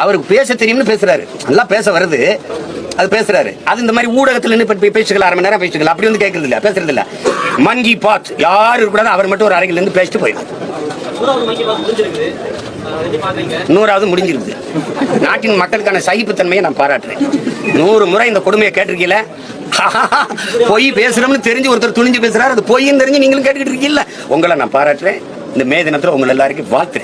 அவருக்கு பேச தெரியும்னு பேசுறாரு. நல்லா பேச வருது. அது பேசுறாரு. அது இந்த மாதிரி ஊடகத்துல நின்று பேசிக்கலாம் அரை மணி நேரம் பேசிக்கலாம். அப்படி வந்து கேட்கறது இல்ல பேசுறது இல்ல. மங்கி பாத் யாரு கூடாது அவர் மட்டும் ஒரு அறையில இருந்து பேசிட்டு போயிடும். நூறாவது முடிஞ்சிருக்குது நாட்டின் மக்களுக்கான சகிப்புத்தன்மையை நான் பாராட்டுறேன். நூறு முறை இந்த கொடுமையை கேட்டிருக்கீல? பொய் பேசுறோம்னு தெரிஞ்சு ஒருத்தர் துணிஞ்சு பேசுறாரு. அது பொய்ன்னு தெரிஞ்சு நீங்களும் கேட்டுக்கிட்டு இருக்கீங்களா உங்களை நான் பாராட்டுறேன். இந்த மே தினத்துல உங்களை எல்லாருக்கும் வாழ்த்துறேன்.